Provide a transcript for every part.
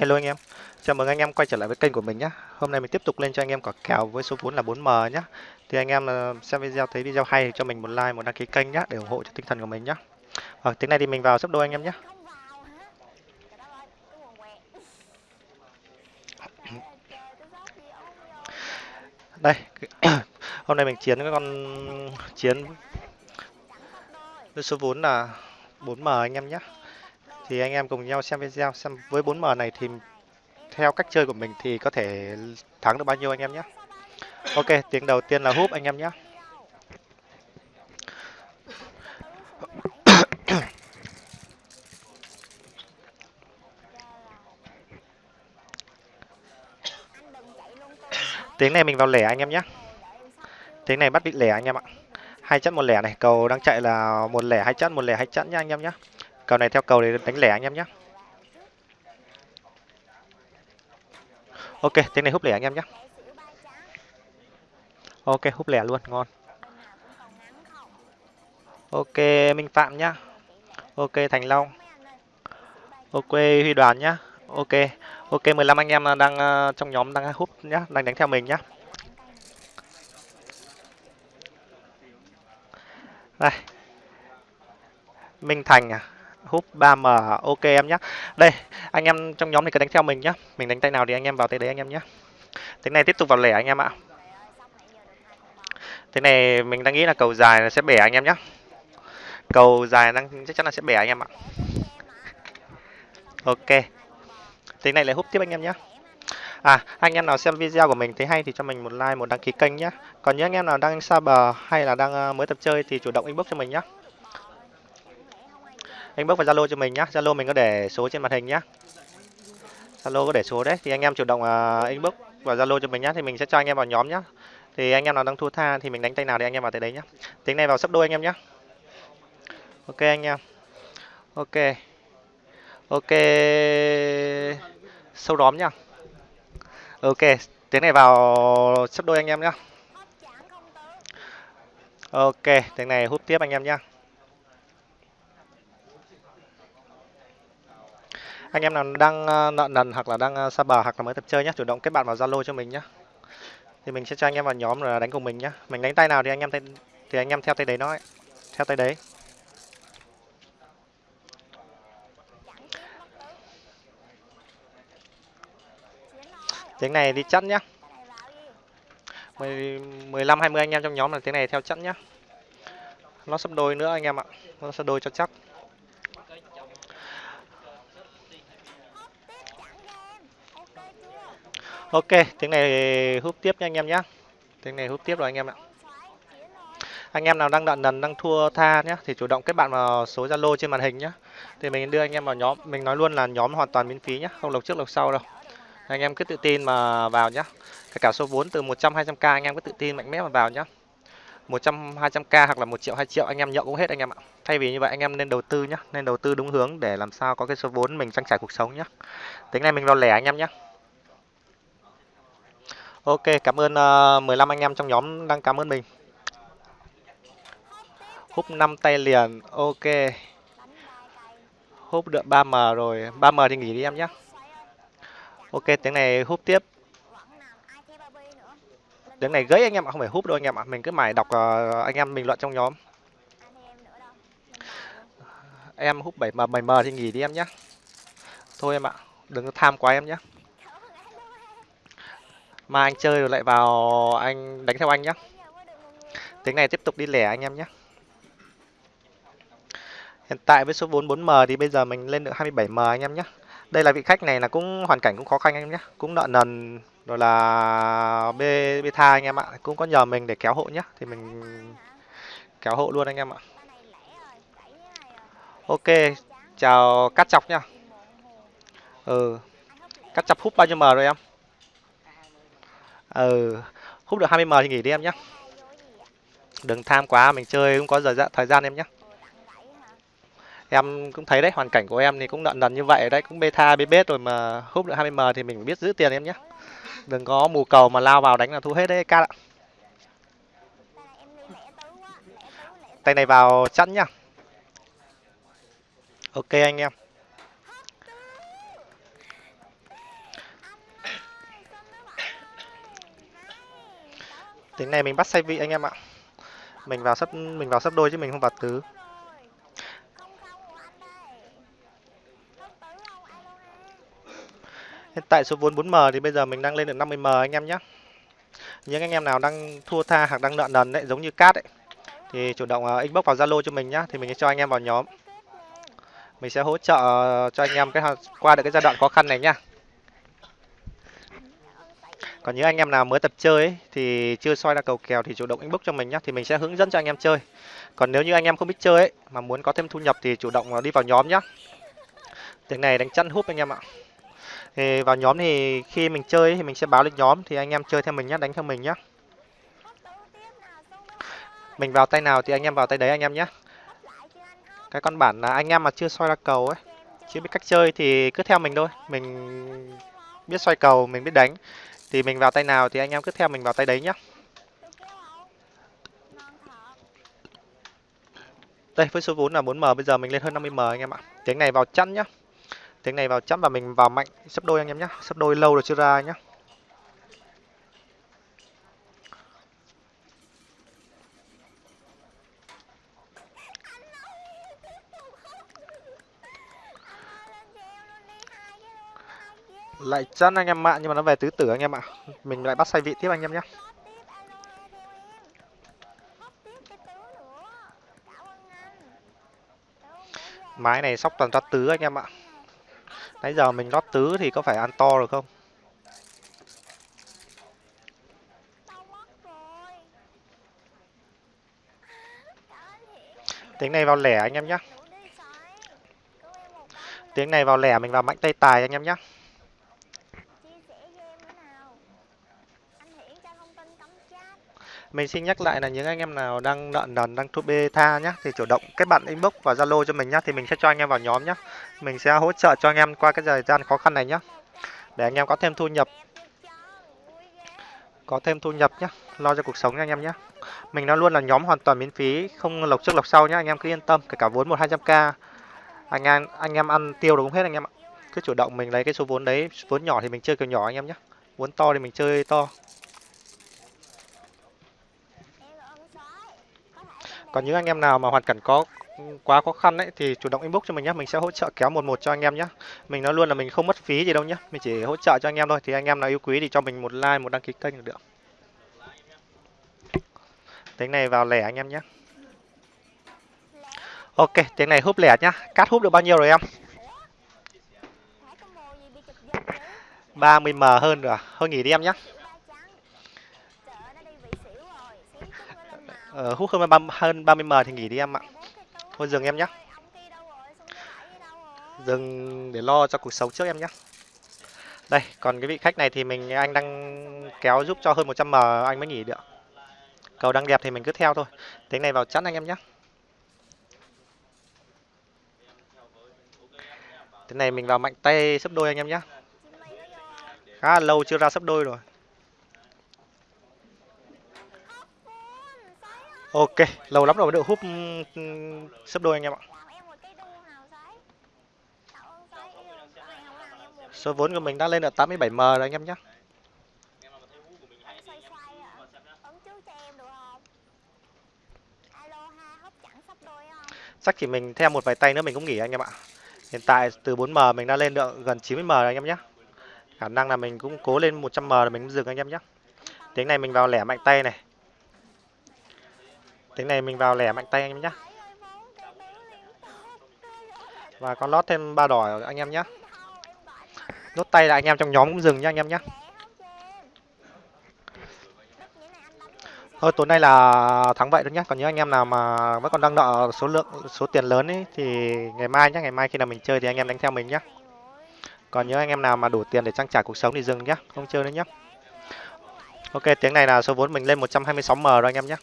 Hello anh em, chào mừng anh em quay trở lại với kênh của mình nhé. Hôm nay mình tiếp tục lên cho anh em quả kèo với số vốn là 4M nhé. Thì anh em ờ, xem video thấy video hay thì cho mình một like, một đăng ký kênh nhé để ủng hộ cho tinh thần của mình nhé. Ở ờ, tiếng này thì mình vào sắp đôi anh em nhé. Đây, hôm nay mình chiến cái con chiến với số vốn là 4M anh em nhé. Thì anh em cùng nhau xem video xem với 4M này thì theo cách chơi của mình thì có thể thắng được bao nhiêu anh em nhé. Ok, tiếng đầu tiên là húp anh em nhé. tiếng này mình vào lẻ anh em nhé. Tiếng này bắt bị lẻ anh em ạ. Hai chất một lẻ này, cầu đang chạy là một lẻ hai chất, một lẻ hai chất nha anh em nhé. Cầu này theo cầu để đánh lẻ anh em nhé. Ok, tiếng này húp lẻ anh em nhé. Ok, húp lẻ luôn, ngon. Ok, Minh Phạm nhá. Ok, Thành Long. Ok, Huy Đoàn nhá. Ok, ok 15 anh em đang ờ, trong nhóm đang húp nhá, đang đánh theo mình nhá. Đây. Minh Thành à húp 3M ok em nhé đây anh em trong nhóm này cứ đánh theo mình nhé mình đánh tay nào thì anh em vào tay đấy anh em nhé thế này tiếp tục vào lẻ anh em ạ. Thế này mình đang nghĩ là cầu dài sẽ bẻ anh em nhé cầu dài đang chắc chắn là sẽ bẻ anh em ạ. Ok. Thế này lại húp tiếp anh em nhé À, anh em nào xem video của mình thấy hay thì cho mình một like, một đăng ký kênh nhé. Còn những anh em nào đang xa bờ hay là đang ờ, mới tập chơi thì chủ động inbox cho mình nhé anh bước vào zalo cho mình nhá. Zalo mình có để số trên màn hình nhá. Zalo có để số đấy. Thì anh em chủ động uh, inbox vào zalo cho mình nhá. Thì mình sẽ cho anh em vào nhóm nhá. Thì anh em nào đang thua tha thì mình đánh tay nào thì anh em vào tới đấy nhá. Tiếng này vào sắp đôi anh em nhá. Ok anh em. Ok. Ok. Sâu đóm nhá. Ok. Tiếng này vào sắp đôi anh em nhá. Ok. Tiếng này hút tiếp anh em nhá. Anh em nào đang ờ, nợ nần hoặc là đang ờ, xa bờ hoặc là mới tập chơi nhé chủ động kết bạn vào zalo cho mình nhé thì mình sẽ cho anh em vào nhóm rồi đánh cùng mình nhé mình đánh tay nào thì anh em tay, thì anh em theo tay đấy nó ấy. theo tay đấy. Tiếng này đi chắn nhá. 15 20 anh em trong nhóm là tiếng này theo chắn nhá. Nó sắp đôi nữa anh em ạ. Nó sắp đôi cho chắc ok, tiếng này hút tiếp nha anh em nhé tiếng này hút tiếp rồi anh em ạ. Anh em nào đang đận đần đang thua tha nhé thì chủ động kết bạn vào số zalo trên màn hình nhé thì mình đưa anh em vào nhóm, mình nói luôn là nhóm hoàn toàn miễn phí nhé không lộc trước lộc sau đâu. Anh em cứ tự tin mà vào nhé cả số vốn từ 100 200 k anh em cứ tự tin mạnh mẽ mà vào nhé 100 200 k hoặc là 1 triệu 2 triệu, anh em nhậu cũng hết anh em ạ. Thay vì như vậy anh em nên đầu tư nhé nên đầu tư đúng hướng để làm sao có cái số vốn mình trang trải cuộc sống nhé tính này mình vào lẻ anh em nhé Ok, cảm ơn ờ, uh, 15 anh em trong nhóm đang cảm ơn mình. Húp 5 tay liền, ok. Húp được 3M rồi, 3M thì nghỉ đi em nhé. Ok, tiếng này húp tiếp. Tiếng này gãy anh em ạ, không phải húp đâu anh em ạ. Mình cứ mải đọc uh, anh em bình luận trong nhóm. Em húp 7M, 7M thì nghỉ đi em nhé. Thôi em ạ, đừng tham quá em nhé mà anh chơi rồi lại vào anh đánh theo anh nhá. Tiếng này tiếp tục đi lẻ anh em nhé hiện tại với số vốn 4M thì bây giờ mình lên được 27M anh em nhé đây là vị khách này là cũng hoàn cảnh cũng khó khăn anh em nhé cũng nợ nần rồi là bê bê tha anh em ạ. Cũng có nhờ mình để kéo hộ nhé, thì mình kéo hộ luôn anh em ạ. Ok chào cắt chọc nhá. Ừ cắt chọc hút bao nhiêu m rồi em? Ừ hút được 20 m thì nghỉ đi em nhé đừng tham quá, mình chơi cũng có giờ thời gian em nhé em cũng thấy đấy, hoàn cảnh của em thì cũng nợ nần như vậy đấy, cũng beta bê rồi mà hút được 20 m thì mình biết giữ tiền em nhé đừng có mù cầu mà lao vào đánh là thu hết đấy ca ạ tay này vào chắn nhá. Ok anh em. Tính này mình bắt say vị anh em ạ. Mình vào sắp mình vào sắp đôi chứ mình không vào tứ. Hiện tại số vốn 4m thì bây giờ mình đang lên được 50m anh em nhé những anh em nào đang thua tha hoặc đang nợ nần đấy giống như cát ấy thì chủ động uh, inbox vào zalo cho mình nhá thì mình sẽ cho anh em vào nhóm. Mình sẽ hỗ trợ ờ, cho anh em cái qua được cái giai đoạn khó khăn này nhá còn những anh em nào mới tập chơi ấy, thì chưa soi ra cầu kèo thì chủ động inbox cho mình nhé thì mình sẽ hướng dẫn cho anh em chơi. Còn nếu như anh em không biết chơi ấy, mà muốn có thêm thu nhập thì chủ động đi vào nhóm nhé tiếng này đánh chăn húp anh em ạ. Thì vào nhóm thì khi mình chơi ấy, thì mình sẽ báo lên nhóm thì anh em chơi theo mình nhé đánh theo mình nhé mình vào tay nào thì anh em vào tay đấy anh em nhé cái con bản là anh em mà chưa soi ra cầu ấy chưa biết cách chơi thì cứ theo mình thôi. Mình biết xoay cầu mình biết đánh thì mình vào tay nào thì anh em cứ theo mình vào tay đấy nhá. Đây, với số vốn là 4m bây giờ mình lên hơn 50m anh em ạ. Tiếng này vào chắn nhá. Tiếng này vào chắn và mình vào mạnh. Sấp đôi anh em nhá. Sấp đôi lâu rồi chưa ra nhá. Lại chắn anh em ạ nhưng mà nó về tứ tử anh em ạ. Mình lại bắt say vị tiếp anh em nhé. Mái này sóc toàn ra tứ anh em ạ. Nãy giờ mình lót tứ thì có phải ăn to được không? Tiếng này vào lẻ anh em nhé. Tiếng này vào lẻ mình vào mạnh tay tài anh em nhé. Mình xin nhắc lại là những anh em nào đang nợ nần đang thu beta nhá, thì chủ động kết bạn inbox và zalo cho mình nhá, thì mình sẽ cho anh em vào nhóm nhá. Mình sẽ hỗ trợ cho anh em qua cái thời gian khó khăn này nhá. Để anh em có thêm thu nhập. Có thêm thu nhập nhá, lo cho cuộc sống nha anh em nhé mình nó luôn là nhóm hoàn toàn miễn phí, không lộc trước lộc sau nhá, anh em cứ yên tâm, kể cả vốn một hai trăm k. Anh em anh em ăn tiêu được cũng hết anh em ạ. Cứ chủ động mình lấy cái số vốn đấy, vốn nhỏ thì mình chơi kiểu nhỏ anh em nhé vốn to thì mình chơi to. Còn những anh em nào mà hoàn cảnh có quá khó khăn ấy, thì chủ động inbox cho mình nhé mình sẽ hỗ trợ kéo một một cho anh em nhé mình nói luôn là mình không mất phí gì đâu nhé mình chỉ hỗ trợ cho anh em thôi. Thì anh em nào yêu quý thì cho mình một like, một đăng ký kênh được. Tiếng này vào lẻ anh em nhé ok, tiếng này húp lẻ nhá. Cát húp được bao nhiêu rồi em? 30 m hơn rồi à? thôi nghỉ đi em nhé ờ, hút hơn ba hơn 30 m thì nghỉ đi em ạ. Thôi dừng em nhé dừng để lo cho cuộc sống trước em nhé đây còn cái vị khách này thì mình anh đang kéo giúp cho hơn 100 m anh mới nghỉ được. Cầu đang đẹp thì mình cứ theo thôi. Tính này vào chắn anh em nhé thế này mình vào mạnh tay sấp đôi anh em nhé khá là lâu chưa ra sấp đôi rồi. Ok, lâu lắm rồi mới được hút ừ, ừ, sấp đôi anh em ạ. Số vốn của mình đã lên được 87 m rồi anh em nhé chắc chỉ mình theo một vài tay nữa mình cũng nghỉ anh em ạ. Hiện tại từ 4m mình đã lên được gần 90m rồi anh em nhé khả năng là mình cũng cố lên 100m rồi mình dừng anh em nhé tiếng này mình vào lẻ mạnh tay này tiếng này mình vào lẻ mạnh tay anh em nhé và con lót thêm ba đỏ anh em nhé nốt tay là anh em trong nhóm cũng dừng nhá anh em nhé thôi, tối nay là thắng vậy thôi nhé còn những anh em nào mà vẫn còn đang nợ số lượng, số tiền lớn ấy, thì ngày mai nhé ngày mai khi nào mình chơi thì anh em đánh theo mình nhé còn những anh em nào mà đủ tiền để trang trải cuộc sống thì dừng nhé không chơi nữa nhé ok, tiếng này là số vốn mình lên 126 m rồi anh em nhé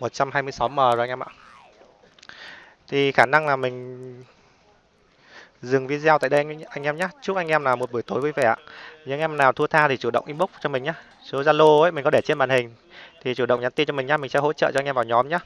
126m rồi anh em ạ. Thì khả năng là mình dừng video tại đây anh em nhé chúc anh em là một buổi tối vui vẻ những anh em nào thua tha thì chủ động inbox cho mình nhé số zalo ấy, mình có để trên màn hình. Thì chủ động nhắn tin cho mình nhé mình sẽ hỗ trợ cho anh em vào nhóm nhé